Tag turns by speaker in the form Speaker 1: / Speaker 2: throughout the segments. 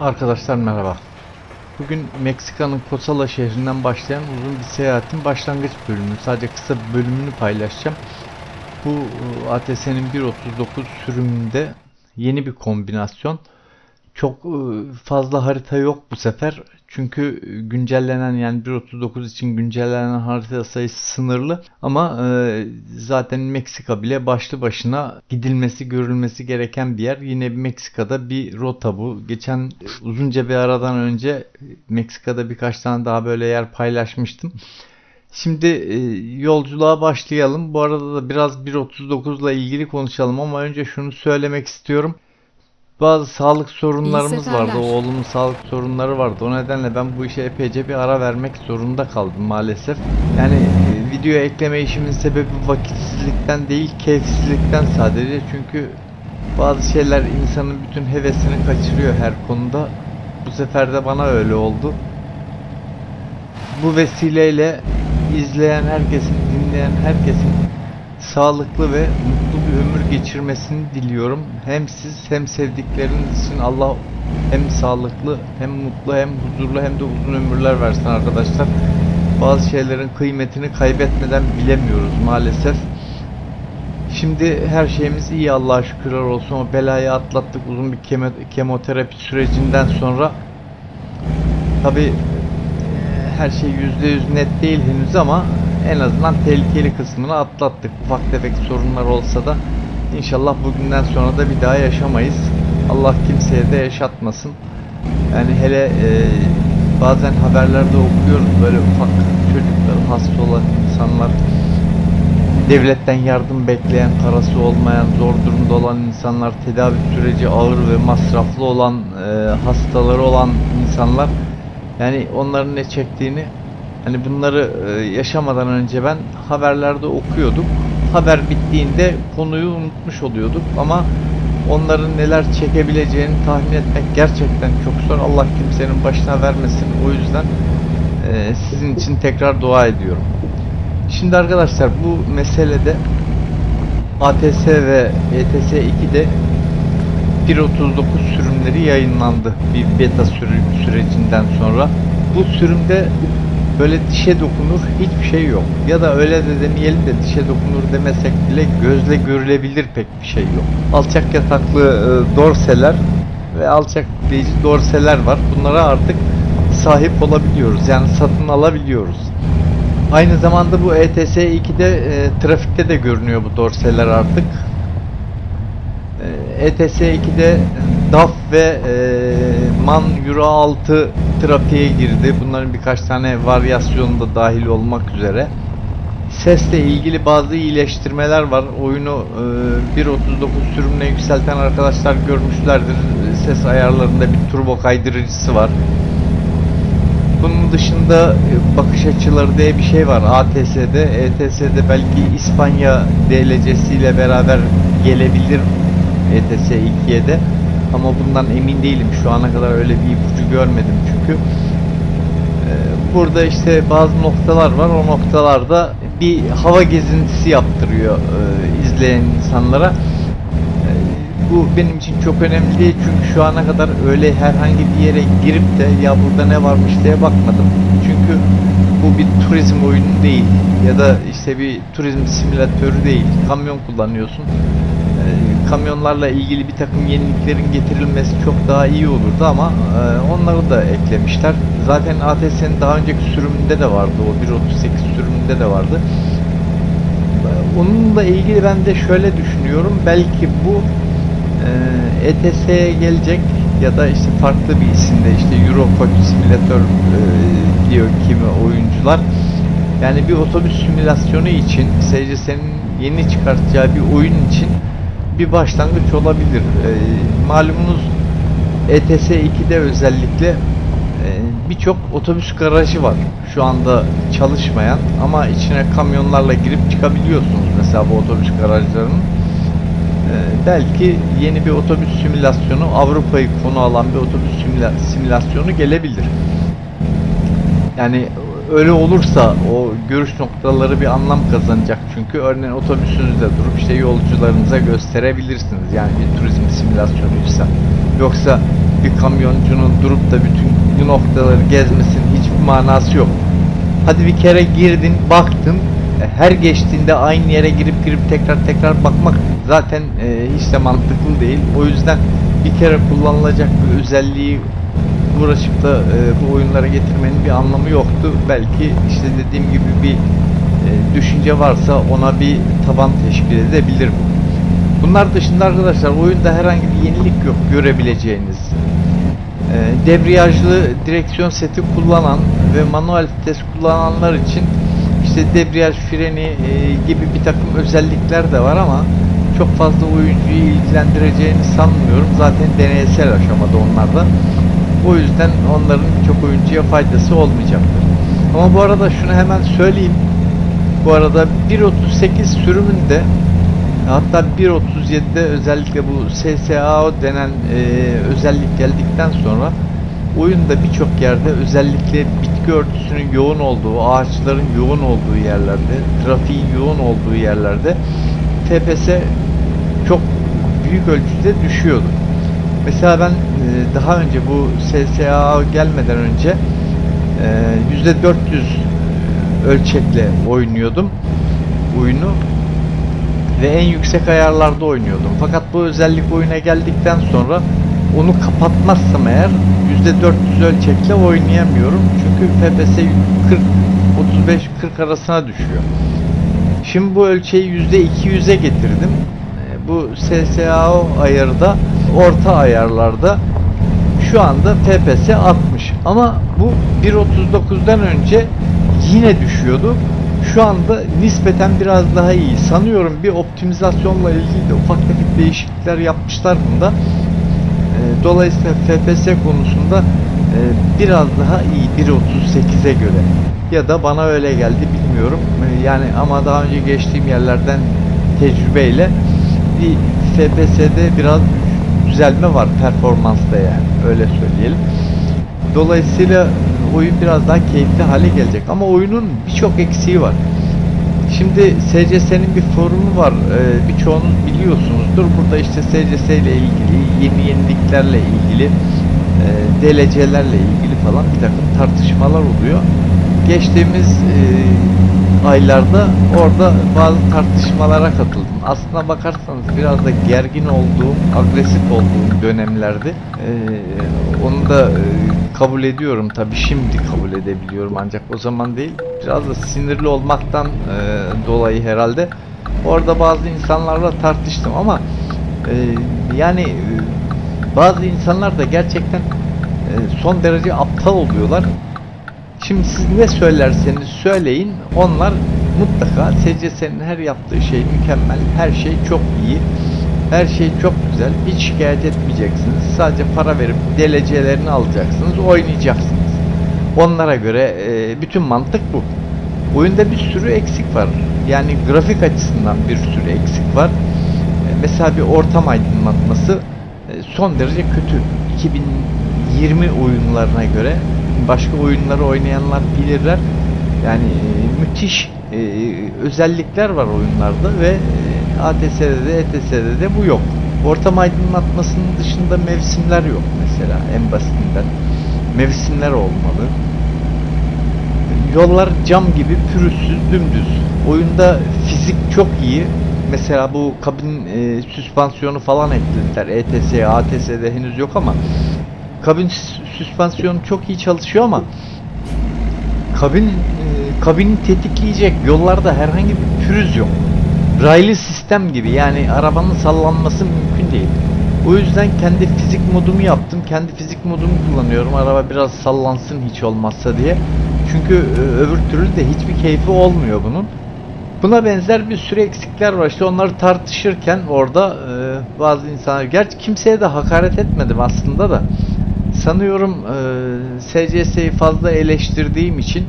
Speaker 1: Arkadaşlar merhaba. Bugün Meksika'nın Kosala şehrinden başlayan uzun bir seyahatin başlangıç bölümü. Sadece kısa bir bölümünü paylaşacağım. Bu e, ATS'nin 1.39 sürümünde yeni bir kombinasyon. Çok e, fazla harita yok bu sefer. Çünkü güncellenen yani 1.39 için güncellenen harita sayısı sınırlı. Ama e, zaten Meksika bile başlı başına gidilmesi, görülmesi gereken bir yer. Yine Meksika'da bir rota bu. Geçen e, uzunca bir aradan önce Meksika'da birkaç tane daha böyle yer paylaşmıştım. Şimdi yolculuğa başlayalım. Bu arada da biraz 1.39 ile ilgili konuşalım ama önce şunu söylemek istiyorum. Bazı sağlık sorunlarımız vardı. Oğlumun sağlık sorunları vardı. O nedenle ben bu işe epeyce bir ara vermek zorunda kaldım maalesef. Yani e, videoya ekleme işimin sebebi vakitsizlikten değil, keyifsizlikten sadece. Çünkü bazı şeyler insanın bütün hevesini kaçırıyor her konuda. Bu sefer de bana öyle oldu. Bu vesileyle izleyen herkesin, dinleyen herkesin sağlıklı ve mutlu bir ömür geçirmesini diliyorum. Hem siz hem sevdikleriniz için Allah hem sağlıklı hem mutlu hem huzurlu hem de uzun ömürler versin arkadaşlar. Bazı şeylerin kıymetini kaybetmeden bilemiyoruz maalesef. Şimdi her şeyimiz iyi Allah'a şükürler olsun. O belayı atlattık uzun bir kemo- kemoterapi sürecinden sonra. Tabi her şey %100 net değil henüz ama en azından tehlikeli kısmını atlattık. Ufak tefek sorunlar olsa da inşallah bugünden sonra da bir daha yaşamayız. Allah kimseye de yaşatmasın. Yani hele e, bazen haberlerde okuyoruz böyle ufak çocuklar, hasta olan insanlar, devletten yardım bekleyen, parası olmayan, zor durumda olan insanlar, tedavi süreci ağır ve masraflı olan, e, hastaları olan insanlar yani onların ne çektiğini hani bunları e, yaşamadan önce ben haberlerde okuyorduk. Haber bittiğinde konuyu unutmuş oluyorduk ama onların neler çekebileceğini tahmin etmek gerçekten çok zor. Allah kimsenin başına vermesin. O yüzden e, sizin için tekrar dua ediyorum. Şimdi arkadaşlar bu meselede ATS ve ETS 2'de 1.39 sürümleri yayınlandı bir beta sürü- sürecinden sonra. Bu sürümde böyle dişe dokunur hiçbir şey yok. Ya da öyle de demeyelim de dişe dokunur demesek bile gözle görülebilir pek bir şey yok. Alçak yataklı e, dorseler ve alçak yükleyici dorseler var. Bunlara artık sahip olabiliyoruz. Yani satın alabiliyoruz. Aynı zamanda bu ETS 2'de e, trafikte de görünüyor bu dorseler artık. E, ETS 2'de DAF ve e, MAN Euro 6 trafiğe girdi. Bunların birkaç tane varyasyonu da dahil olmak üzere. Sesle ilgili bazı iyileştirmeler var. Oyunu e, 1.39 sürümüne yükselten arkadaşlar görmüşlerdir. Ses ayarlarında bir turbo kaydırıcısı var. Bunun dışında e, bakış açıları diye bir şey var ATS'de. ETS'de belki İspanya DLC'siyle beraber gelebilir ETS 2'ye de. Ama bundan emin değilim. Şu ana kadar öyle bir ipucu görmedim çünkü. Ee, Burada işte bazı noktalar var. O noktalarda bir hava gezintisi yaptırıyor e, izleyen insanlara. Ee, Bu benim için çok önemli çünkü şu ana kadar öyle herhangi bir yere girip de ya burada ne varmış diye bakmadım. Çünkü bu bir turizm oyunu değil ya da işte bir turizm simülatörü değil. Kamyon kullanıyorsun. Kamyonlarla ilgili bir takım yeniliklerin getirilmesi çok daha iyi olurdu ama e, onları da eklemişler. Zaten ATS'nin daha önceki sürümünde de vardı. O 1.38 sürümünde de vardı. Ee, Onunla ilgili ben de şöyle düşünüyorum. Belki bu e, ETS'ye gelecek ya da işte farklı bir isimde işte Eurocoach Simulator e, diyor kimi oyuncular. Yani bir otobüs simülasyonu için SCS'nin yeni çıkartacağı bir oyun için bir başlangıç olabilir. E, malumunuz ETS 2'de özellikle e, birçok otobüs garajı var. Şu anda çalışmayan ama içine kamyonlarla girip çıkabiliyorsunuz mesela bu otobüs garajlarının. E, belki yeni bir otobüs simülasyonu Avrupa'yı konu alan bir otobüs simüla- simülasyonu gelebilir. Yani öyle olursa o görüş noktaları bir anlam kazanacak çünkü örneğin otobüsünüzde durup işte yolcularınıza gösterebilirsiniz yani bir turizm simülasyonuysa. Yoksa bir kamyoncunun durup da bütün noktaları gezmesinin hiçbir manası yok. Hadi bir kere girdin, baktın. e, Her geçtiğinde aynı yere girip girip tekrar tekrar bakmak zaten e, hiç de mantıklı değil. O yüzden bir kere kullanılacak bir özelliği uğraşıp da e, bu oyunlara getirmenin bir anlamı yoktu. Belki işte dediğim gibi bir e, düşünce varsa ona bir taban teşkil edebilir bu. Bunlar dışında arkadaşlar oyunda herhangi bir yenilik yok görebileceğiniz. E, debriyajlı direksiyon seti kullanan ve manuel vites kullananlar için işte debriyaj freni e, gibi bir takım özellikler de var ama çok fazla oyuncuyu ilgilendireceğini sanmıyorum. Zaten deneysel aşamada onlar O yüzden onların çok oyuncuya faydası olmayacaktır. Ama bu arada şunu hemen söyleyeyim. Bu arada 1.38 sürümünde hatta 1.37'de özellikle bu SSAO denen e, özellik geldikten sonra oyunda birçok yerde özellikle bitki örtüsünün yoğun olduğu, ağaçların yoğun olduğu yerlerde, trafiğin yoğun olduğu yerlerde FPS çok büyük ölçüde düşüyordu. Mesela ben e, daha önce bu SSA gelmeden önce e, %400 ölçekle oynuyordum oyunu ve en yüksek ayarlarda oynuyordum. Fakat bu özellik oyuna geldikten sonra onu kapatmazsam eğer %400 ölçekle oynayamıyorum. Çünkü FPS 40 35-40 arasına düşüyor. Şimdi bu ölçeği %200'e getirdim. E, Bu SSAO ayarı da orta ayarlarda şu anda FPS 60 ama bu 1.39'dan önce yine düşüyordu. Şu anda nispeten biraz daha iyi. Sanıyorum bir optimizasyonla ilgili de ufak tefek değişiklikler yapmışlar bunda. E, Dolayısıyla FPS konusunda e, biraz daha iyi 1.38'e göre. Ya da bana öyle geldi bilmiyorum. E, Yani ama daha önce geçtiğim yerlerden tecrübeyle bir FPS'de biraz düzelme var performansta yani öyle söyleyelim. Dolayısıyla oyun biraz daha keyifli hale gelecek ama oyunun birçok eksiği var. Şimdi SCS'nin bir forumu var. Ee, birçoğunuz biliyorsunuzdur. Burada işte SCS ile ilgili, yeni yeniliklerle ilgili, e, DLC'lerle ilgili falan bir takım tartışmalar oluyor. Geçtiğimiz e, aylarda orada bazı tartışmalara katıldım. Aslına bakarsanız biraz da gergin olduğum, agresif olduğum dönemlerdi. E, onu da e, kabul ediyorum tabi şimdi kabul edebiliyorum ancak o zaman değil. Biraz da sinirli olmaktan e, dolayı herhalde. Orada bazı insanlarla tartıştım ama e, yani e, bazı insanlar da gerçekten e, son derece aptal oluyorlar. Şimdi siz ne söylerseniz söyleyin onlar mutlaka SCS'nin her yaptığı şey mükemmel, her şey çok iyi, her şey çok güzel, hiç şikayet etmeyeceksiniz. Sadece para verip DLC'lerini alacaksınız, oynayacaksınız. Onlara göre e, bütün mantık bu. Oyunda bir sürü eksik var. Yani grafik açısından bir sürü eksik var. E, mesela bir ortam aydınlatması e, son derece kötü. 2020 oyunlarına göre başka oyunları oynayanlar bilirler. Yani e, müthiş e, özellikler var oyunlarda ve e, ATS'de de ETS'de de bu yok. Ortam aydınlatmasının dışında mevsimler yok mesela en basitinden. Mevsimler olmalı. Yollar cam gibi pürüzsüz, dümdüz. Oyunda fizik çok iyi. Mesela bu kabin e, süspansiyonu falan eklediler. ETS, ATS'de henüz yok ama kabin sü- süspansiyonu çok iyi çalışıyor ama kabin e, kabini tetikleyecek yollarda herhangi bir pürüz yok. Raylı sistem gibi yani arabanın sallanması mümkün değil. O yüzden kendi fizik modumu yaptım. Kendi fizik modumu kullanıyorum. Araba biraz sallansın hiç olmazsa diye. Çünkü e, öbür türlü de hiçbir keyfi olmuyor bunun. Buna benzer bir sürü eksikler var. İşte onları tartışırken orada e, bazı insanlar, gerçi kimseye de hakaret etmedim aslında da. Sanıyorum e, SCS'yi fazla eleştirdiğim için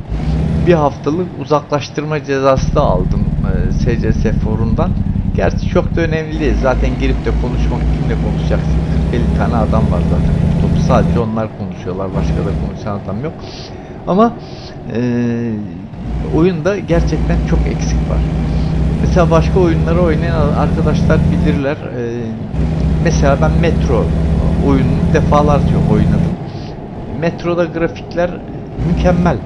Speaker 1: bir haftalık uzaklaştırma cezası da aldım e, SCS forumdan. Gerçi çok da önemli değil. Zaten girip de konuşmak kimle konuşacaksın? 40-50 tane adam var zaten. Topu sadece onlar konuşuyorlar. Başka da konuşan adam yok. Ama e, oyunda gerçekten çok eksik var. Mesela başka oyunları oynayan arkadaşlar bilirler. E, mesela ben Metro oyununu defalarca oynadım. Metroda grafikler mükemmel.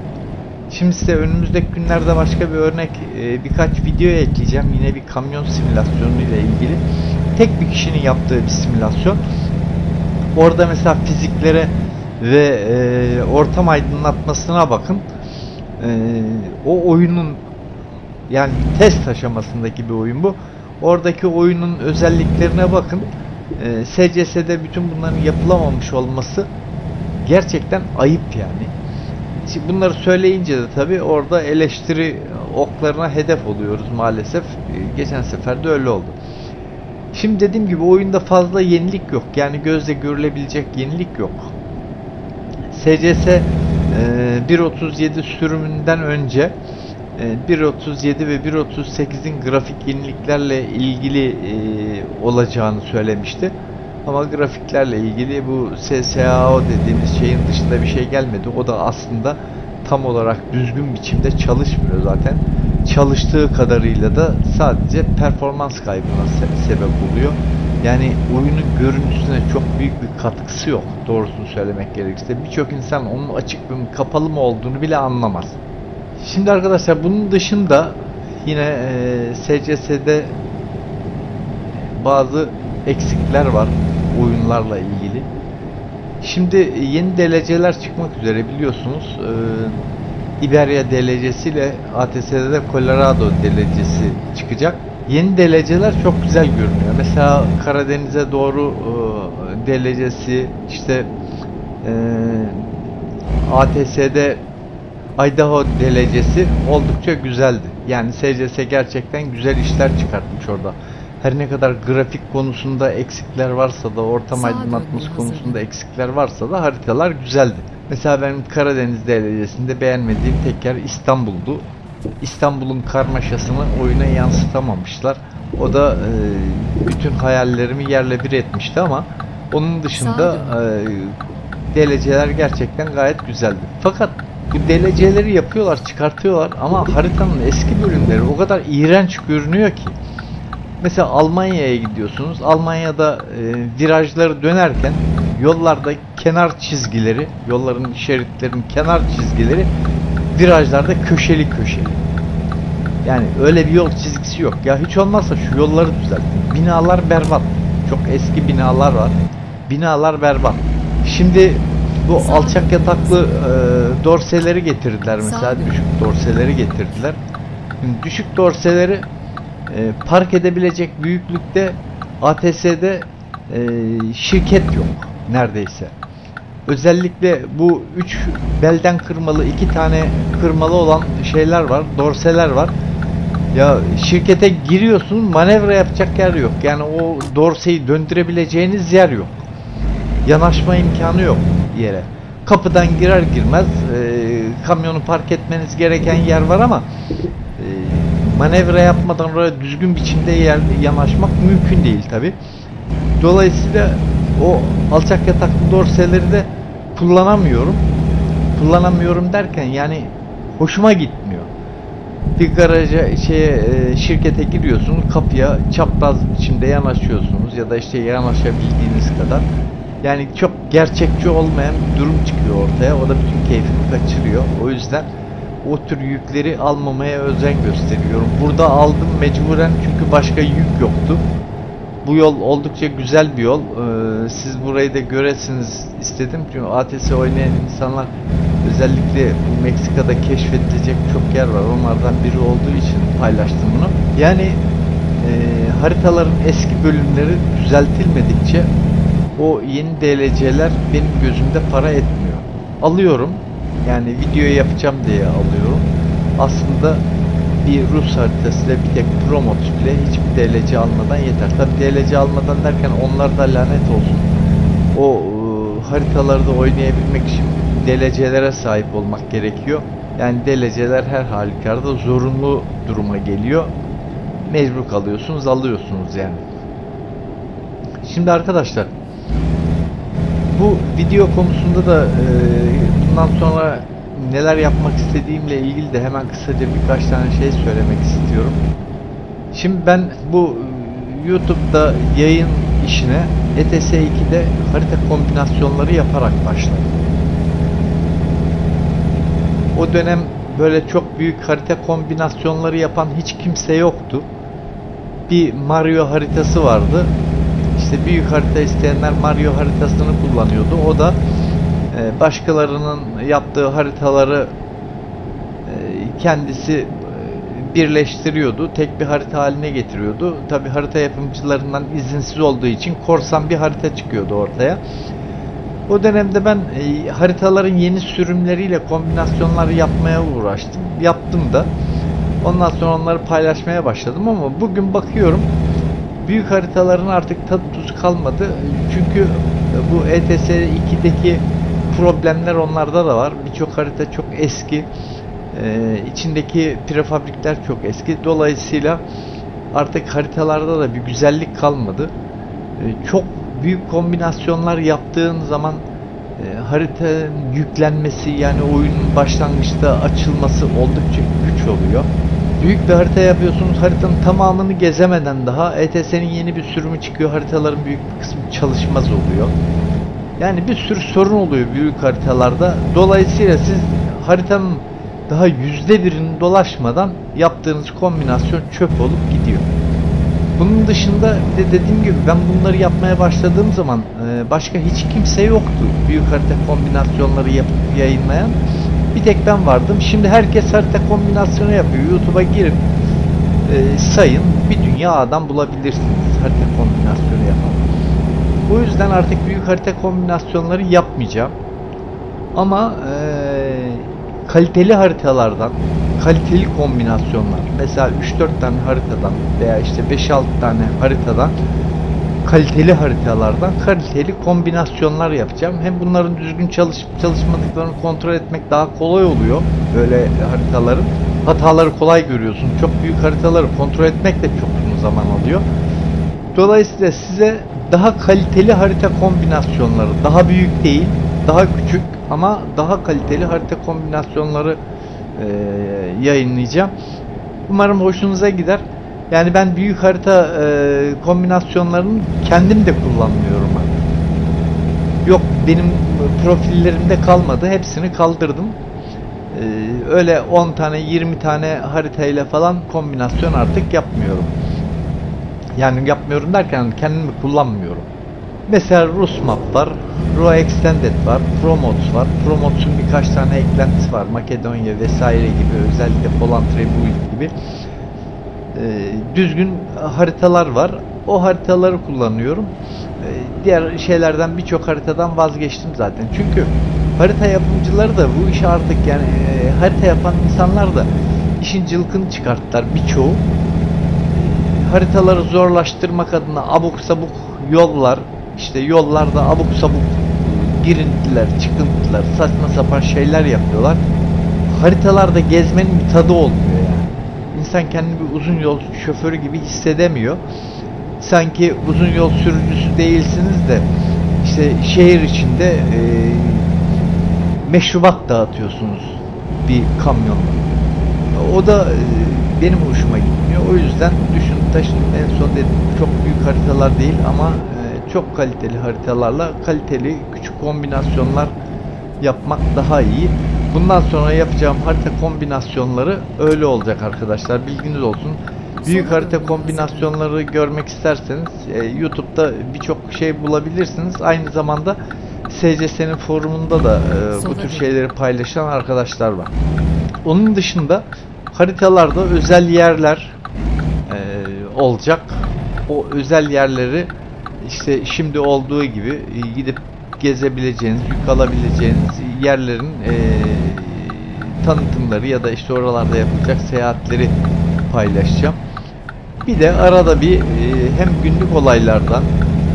Speaker 1: Şimdi size önümüzdeki günlerde başka bir örnek e, birkaç video ekleyeceğim. Yine bir kamyon simülasyonu ile ilgili. Tek bir kişinin yaptığı bir simülasyon. Orada mesela fiziklere ve e, ortam aydınlatmasına bakın. E, o oyunun yani test aşamasındaki bir oyun bu. Oradaki oyunun özelliklerine bakın. SCS'de bütün bunların yapılamamış olması gerçekten ayıp yani. Bunları söyleyince de tabii orada eleştiri oklarına hedef oluyoruz maalesef. E, Geçen sefer de öyle oldu. Şimdi dediğim gibi oyunda fazla yenilik yok. Yani gözle görülebilecek yenilik yok. SCS e, 1.37 sürümünden önce e, 1.37 ve 1.38'in grafik yeniliklerle ilgili e, olacağını söylemişti. Ama grafiklerle ilgili bu SSAO dediğimiz şeyin dışında bir şey gelmedi. O da aslında tam olarak düzgün biçimde çalışmıyor zaten. Çalıştığı kadarıyla da sadece performans kaybına se- sebep oluyor. Yani oyunun görüntüsüne çok büyük bir katkısı yok doğrusunu söylemek gerekirse. Birçok insan onun açık mı kapalı mı olduğunu bile anlamaz. Şimdi arkadaşlar bunun dışında yine e, SCS'de bazı eksikler var oyunlarla ilgili. Şimdi yeni DLC'ler çıkmak üzere biliyorsunuz. Ee, Iberia DLC'si ile ATS'de de Colorado DLC'si çıkacak. Yeni DLC'ler çok güzel görünüyor. Mesela Karadeniz'e doğru e, DLC'si işte e, ATS'de Idaho DLC'si oldukça güzeldi. Yani SCS gerçekten güzel işler çıkartmış orada. Her ne kadar grafik konusunda eksikler varsa da ortam aydınlatması konusunda eksikler varsa da haritalar güzeldi. Mesela benim Karadeniz DLC'sinde beğenmediğim tek yer İstanbul'du. İstanbul'un karmaşasını oyuna yansıtamamışlar. O da e, bütün hayallerimi yerle bir etmişti ama onun dışında e, DLC'ler gerçekten gayet güzeldi. Fakat bu DLC'leri yapıyorlar, çıkartıyorlar ama haritanın eski bölümleri o kadar iğrenç görünüyor ki. Mesela Almanya'ya gidiyorsunuz. Almanya'da e, virajları dönerken yollarda kenar çizgileri, yolların şeritlerinin kenar çizgileri virajlarda köşeli köşeli. Yani öyle bir yol çizgisi yok. Ya hiç olmazsa şu yolları düzeltin. Binalar berbat. Çok eski binalar var. Binalar berbat. Şimdi bu alçak yataklı e, dorseleri getirdiler mesela. Düşük dorseleri getirdiler. Şimdi düşük dorseleri e, park edebilecek büyüklükte ATS'de e, şirket yok neredeyse. Özellikle bu üç belden kırmalı iki tane kırmalı olan şeyler var, dorseler var. Ya şirkete giriyorsun manevra yapacak yer yok. Yani o dorseyi döndürebileceğiniz yer yok. Yanaşma imkanı yok yere. Kapıdan girer girmez e, kamyonu park etmeniz gereken yer var ama manevra yapmadan oraya düzgün biçimde yer, yanaşmak mümkün değil tabi. Dolayısıyla o alçak yataklı dorseleri de kullanamıyorum. Kullanamıyorum derken yani hoşuma gitmiyor. Bir garaja şeye e, şirkete giriyorsunuz kapıya çapraz biçimde yanaşıyorsunuz ya da işte yanaşabildiğiniz kadar. Yani çok gerçekçi olmayan bir durum çıkıyor ortaya. O da bütün keyfini kaçırıyor. O yüzden o tür yükleri almamaya özen gösteriyorum. Burada aldım mecburen çünkü başka yük yoktu. Bu yol oldukça güzel bir yol. Ee, siz burayı da göresiniz istedim. Çünkü ATS oynayan insanlar özellikle Meksika'da keşfedilecek çok yer var. Onlardan biri olduğu için paylaştım bunu. Yani e, haritaların eski bölümleri düzeltilmedikçe o yeni DLC'ler benim gözümde para etmiyor. Alıyorum. Yani video yapacağım diye alıyorum. Aslında bir Rus haritasıyla bir tek promot bile hiçbir DLC almadan yeter. Tabi DLC almadan derken onlar da lanet olsun. O e, haritaları da oynayabilmek için DLC'lere sahip olmak gerekiyor. Yani DLC'ler her halükarda zorunlu duruma geliyor. Mecbur kalıyorsunuz, alıyorsunuz yani. Şimdi arkadaşlar bu video konusunda da e, bundan sonra neler yapmak istediğimle ilgili de hemen kısaca birkaç tane şey söylemek istiyorum. Şimdi ben bu e, YouTube'da yayın işine ETS 2'de harita kombinasyonları yaparak başladım. O dönem böyle çok büyük harita kombinasyonları yapan hiç kimse yoktu. Bir Mario haritası vardı. İşte büyük harita isteyenler Mario haritasını kullanıyordu. O da başkalarının yaptığı haritaları e, kendisi e, birleştiriyordu. Tek bir harita haline getiriyordu. Tabi harita yapımcılarından izinsiz olduğu için korsan bir harita çıkıyordu ortaya. O dönemde ben e, haritaların yeni sürümleriyle kombinasyonlar yapmaya uğraştım. Yaptım da. Ondan sonra onları paylaşmaya başladım ama bugün bakıyorum büyük haritaların artık tadı tuzu kalmadı. Çünkü bu ETS 2'deki problemler onlarda da var. Birçok harita çok eski. Ee, içindeki prefabrikler çok eski. Dolayısıyla artık haritalarda da bir güzellik kalmadı. Ee, çok büyük kombinasyonlar yaptığın zaman e, haritanın yüklenmesi yani oyunun başlangıçta açılması oldukça güç oluyor. Büyük bir harita yapıyorsunuz haritanın tamamını gezemeden daha ETS'nin yeni bir sürümü çıkıyor haritaların büyük bir kısmı çalışmaz oluyor. Yani bir sürü sorun oluyor büyük haritalarda. Dolayısıyla siz haritanın daha yüzde birini dolaşmadan yaptığınız kombinasyon çöp olup gidiyor. Bunun dışında bir de dediğim gibi ben bunları yapmaya başladığım zaman e, başka hiç kimse yoktu. Büyük harita kombinasyonları yapıp yayınlayan. Bir tek ben vardım. Şimdi herkes harita kombinasyonu yapıyor. YouTube'a girip e, sayın bir dünya adam bulabilirsiniz harita kombinasyonu yapan. Bu yüzden artık büyük harita kombinasyonları yapmayacağım. Ama eee, kaliteli haritalardan, kaliteli kombinasyonlar, mesela 3-4 tane haritadan veya işte 5-6 tane haritadan kaliteli haritalardan kaliteli kombinasyonlar yapacağım. Hem bunların düzgün çalışıp çalışmadıklarını kontrol etmek daha kolay oluyor böyle haritaların. Hataları kolay görüyorsun. Çok büyük haritaları kontrol etmek de çok uzun zaman alıyor. Dolayısıyla size daha kaliteli harita kombinasyonları, daha büyük değil, daha küçük ama daha kaliteli harita kombinasyonları eee, yayınlayacağım. Umarım hoşunuza gider. Yani ben büyük harita eee, kombinasyonlarını kendim de kullanmıyorum. Yok benim profillerimde kalmadı. Hepsini kaldırdım. Eee, öyle 10 tane 20 tane haritayla falan kombinasyon artık yapmıyorum. Yani yapmıyorum derken kendimi kullanmıyorum. Mesela Rus map var, Ro Extended var, Promotes var. Promotes'un birkaç tane eklentisi var. Makedonya vesaire gibi özellikle Poland Republic gibi. Ee, düzgün haritalar var. O haritaları kullanıyorum. Ee, diğer şeylerden birçok haritadan vazgeçtim zaten. Çünkü harita yapımcıları da bu işi artık yani e, harita yapan insanlar da işin cılkını çıkarttılar birçoğu haritaları zorlaştırmak adına abuk sabuk yollar işte yollarda abuk sabuk girintiler, çıkıntılar, saçma sapan şeyler yapıyorlar. Haritalarda gezmenin bir tadı olmuyor yani. İnsan kendini bir uzun yol şoförü gibi hissedemiyor. Sanki uzun yol sürücüsü değilsiniz de işte şehir içinde e, meşrubat dağıtıyorsunuz bir kamyonla. O da e, benim hoşuma gitmiyor. O yüzden düşün taşın en son dedim çok büyük haritalar değil ama e, çok kaliteli haritalarla kaliteli küçük kombinasyonlar yapmak daha iyi. Bundan sonra yapacağım harita kombinasyonları öyle olacak arkadaşlar. Bilginiz olsun. Büyük harita kombinasyonları görmek isterseniz e, YouTube'da birçok şey bulabilirsiniz. Aynı zamanda SCS'nin forumunda da e, bu tür şeyleri paylaşan arkadaşlar var. Onun dışında haritalarda özel yerler e, olacak. O özel yerleri işte şimdi olduğu gibi e, gidip gezebileceğiniz, yük alabileceğiniz yerlerin e, tanıtımları ya da işte oralarda yapılacak seyahatleri paylaşacağım. Bir de arada bir e, hem günlük olaylardan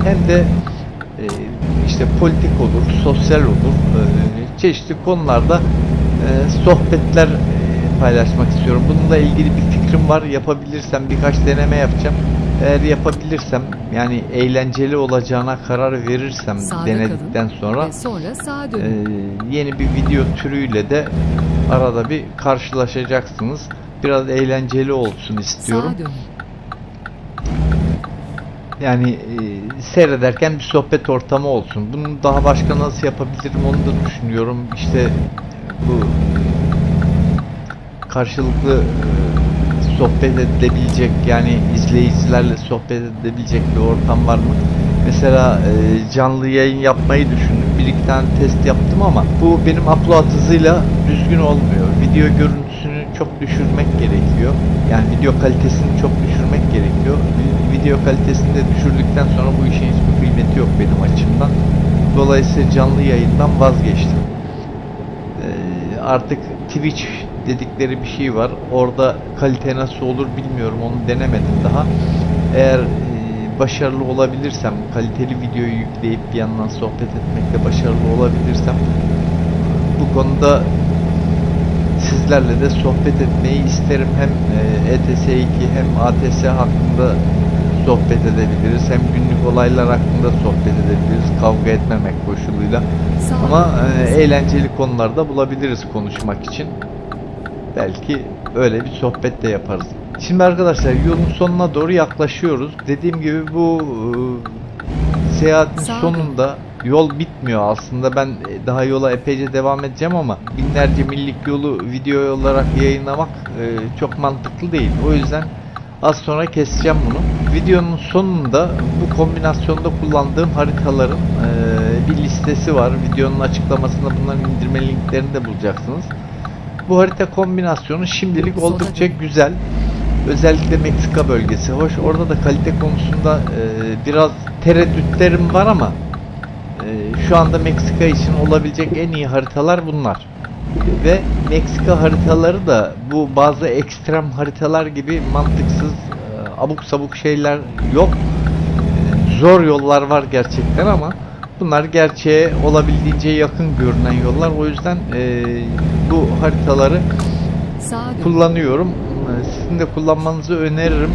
Speaker 1: hem de e, işte politik olur, sosyal olur, e, çeşitli konularda e, sohbetler paylaşmak istiyorum. Bununla ilgili bir fikrim var. Yapabilirsem birkaç deneme yapacağım. Eğer yapabilirsem yani eğlenceli olacağına karar verirsem
Speaker 2: Sağda
Speaker 1: denedikten sonra
Speaker 2: sonra sağa
Speaker 1: e, yeni bir video türüyle de arada bir karşılaşacaksınız. Biraz eğlenceli olsun istiyorum. Yani e, seyrederken bir sohbet ortamı olsun. Bunu daha başka nasıl yapabilirim onu da düşünüyorum. İşte bu karşılıklı e, sohbet edilebilecek yani izleyicilerle sohbet edilebilecek bir ortam var mı? Mesela e, canlı yayın yapmayı düşündüm. Bir iki tane test yaptım ama bu benim upload hızıyla düzgün olmuyor. Video görüntüsünü çok düşürmek gerekiyor. Yani video kalitesini çok düşürmek gerekiyor. Vi- Video kalitesini de düşürdükten sonra bu işin hiçbir kıymeti yok benim açımdan. Dolayısıyla canlı yayından vazgeçtim. Ee, artık Twitch dedikleri bir şey var. Orada kalite nasıl olur bilmiyorum. Onu denemedim daha. Eğer e, başarılı olabilirsem, kaliteli videoyu yükleyip bir yandan sohbet etmekte başarılı olabilirsem bu konuda sizlerle de sohbet etmeyi isterim. Hem e, ETS2 hem ATS hakkında sohbet edebiliriz. Hem günlük olaylar hakkında sohbet edebiliriz. Kavga etmemek koşuluyla. Ama e, eğlenceli konularda bulabiliriz konuşmak için. Belki öyle bir sohbet de yaparız. Şimdi arkadaşlar yolun sonuna doğru yaklaşıyoruz. Dediğim gibi bu e, seyahatin sonunda yol bitmiyor aslında. Ben e, daha yola epeyce devam edeceğim ama binlerce millik yolu video olarak yayınlamak e, çok mantıklı değil. O yüzden az sonra keseceğim bunu. Videonun sonunda bu kombinasyonda kullandığım haritaların e, bir listesi var. Videonun açıklamasında bunların indirme linklerini de bulacaksınız. Bu harita kombinasyonu şimdilik oldukça güzel. Özellikle Meksika bölgesi hoş. Orada da kalite konusunda e, biraz tereddütlerim var ama e, şu anda Meksika için olabilecek en iyi haritalar bunlar. Ve Meksika haritaları da bu bazı ekstrem haritalar gibi mantıksız, e, abuk sabuk şeyler yok. E, Zor yollar var gerçekten ama bunlar gerçeğe olabildiğince yakın görünen yollar. O yüzden e, bu haritaları kullanıyorum. Ee, Sizin de kullanmanızı öneririm.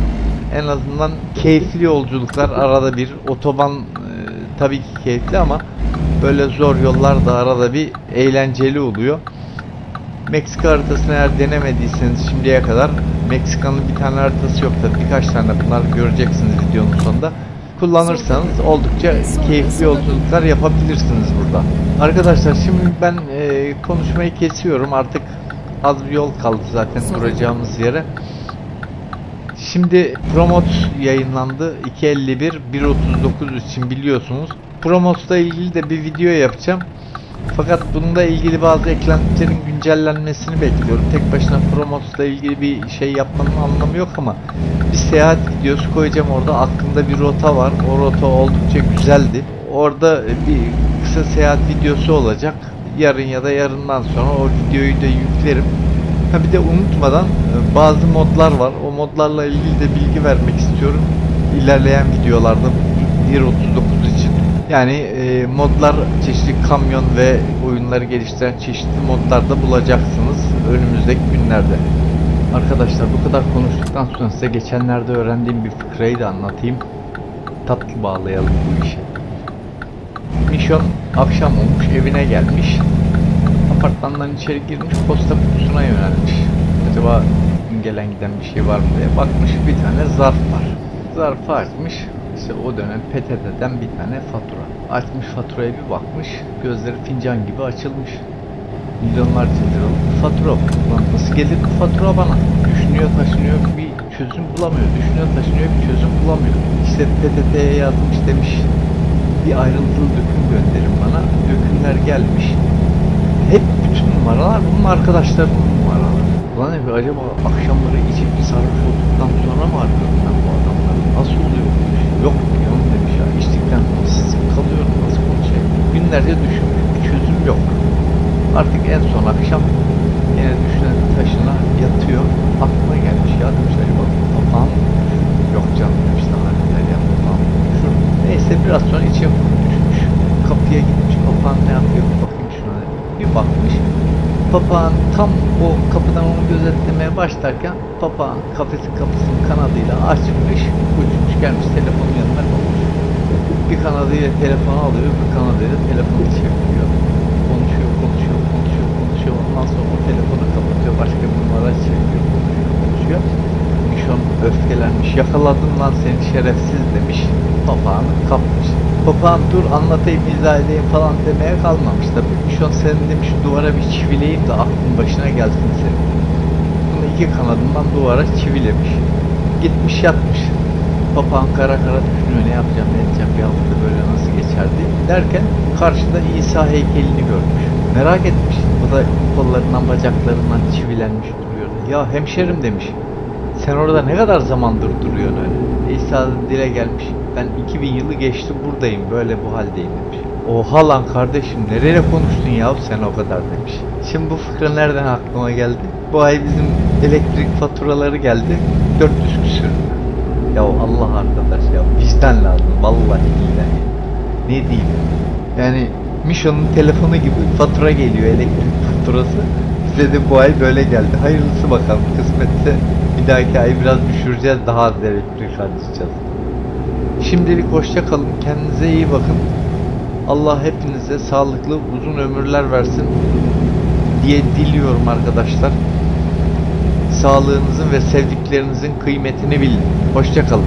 Speaker 1: En azından keyifli yolculuklar arada bir. Otoban e, tabii ki keyifli ama böyle zor yollar da arada bir eğlenceli oluyor. Meksika haritasını eğer denemediyseniz şimdiye kadar Meksika'nın bir tane haritası yok tabii birkaç tane bunlar göreceksiniz videonun sonunda. Kullanırsanız oldukça keyifli yolculuklar yapabilirsiniz burada. Arkadaşlar şimdi ben e, konuşmayı kesiyorum artık az bir yol kaldı zaten duracağımız yere. Şimdi Promot yayınlandı 251 139 için biliyorsunuz. Promot'la ilgili de bir video yapacağım. Fakat bununla ilgili bazı eklentilerin güncellenmesini bekliyorum. Tek başına Promot'la ilgili bir şey yapmanın anlamı yok ama bir seyahat videosu koyacağım orada. Aklımda bir rota var. O rota oldukça güzeldi. Orada bir kısa seyahat videosu olacak. Yarın ya da yarından sonra o videoyu da yüklerim. Ha bir de unutmadan e, bazı modlar var. O modlarla ilgili de bilgi vermek istiyorum. İlerleyen videolarda 1.39 için. Yani e, modlar çeşitli kamyon ve oyunları geliştiren çeşitli modlarda bulacaksınız önümüzdeki günlerde. Arkadaşlar bu kadar konuştuktan sonra size geçenlerde öğrendiğim bir fıkrayı da anlatayım. Tatlı bağlayalım bu işi. Mişon akşam olmuş evine gelmiş. Apartmandan içeri girmiş posta kutusuna yönelmiş. Acaba gelen giden bir şey var mı diye bakmış bir tane zarf var. Zarfı açmış. İşte o dönem PTT'den bir tane fatura. Açmış faturaya bir bakmış. Gözleri fincan gibi açılmış. Milyonlarca liralık bir fatura. Ulan nasıl gelir bu fatura bana? Düşünüyor taşınıyor bir çözüm bulamıyor. Düşünüyor taşınıyor bir çözüm bulamıyor. İşte PTT'ye yazmış demiş bir ayrıntılı döküm gönderin bana. Dökümler gelmiş. Hep bütün numaralar bunun arkadaşlarının numaraları. Ulan abi acaba akşamları içip sarhoş olduktan sonra mı arıyorum ben bu adamları? Nasıl oluyor bu Yok canım demiş ya. İçtikten sonra sızıp kalıyorum nasıl konuşayım? Günlerce düşünmüş. Bir çözüm yok. Artık en son akşam yine düşünen taşına yatıyor. Aklına gelmiş ya demiş acaba mı? Yok canım demiş daha neler ya papağan mı? Şu, neyse biraz sonra içe düşmüş. Kapıya gitmiş papağan ne yapıyor? Bakayım şuna. Bir bakmış. Papağan tam o kapıdan onu gözetlemeye başlarken papağan kafesin kapısının kanadıyla açmış, uçmuş gelmiş telefonun yanına konmuş. Bir kanadıyla telefonu alıyor, bir kanadıyla telefonu çeviriyor. Konuşuyor, konuşuyor, konuşuyor, konuşuyor. Ondan sonra o telefonu kapatıyor, başka bir numara çeviriyor, konuşuyor, konuşuyor. Mişon öfkelenmiş, yakaladım lan seni şerefsiz demiş. papağanı kapmış. Papağan dur anlatayım izah edeyim falan demeye kalmamış tabii. Mişon senin demiş duvara bir çivileyim de aklın başına gelsin senin. Bunu iki kanadından duvara çivilemiş. Gitmiş yatmış. Papağan kara kara düşünüyor ne yapacağım ne edeceğim bir hafta böyle nasıl geçer diye. Derken karşıda İsa heykelini görmüş. Merak etmiş. O da kollarından bacaklarından çivilenmiş duruyor. Ya hemşerim demiş. Sen orada ne kadar zamandır duruyorsun öyle? İsa da dile gelmiş. Ben 2000 yılı geçti buradayım böyle bu haldeyim demiş. Oha lan kardeşim nereye konuştun ya sen o kadar demiş. Şimdi bu fıkra nereden aklıma geldi? Bu ay bizim elektrik faturaları geldi. 400 küsür. Ya Allah arkadaş ya vicdan lazım vallahi billahi. Ne diyeyim? Yani Mişo'nun telefonu gibi fatura geliyor elektrik faturası. Bize de bu ay böyle geldi. Hayırlısı bakalım. Kısmetse bir dahaki ay biraz düşüreceğiz. Daha az elektrik harcayacağız. Şimdilik hoşça kalın. Kendinize iyi bakın. Allah hepinize sağlıklı uzun ömürler versin diye diliyorum arkadaşlar. Sağlığınızın ve sevdiklerinizin kıymetini bilin. Hoşça kalın.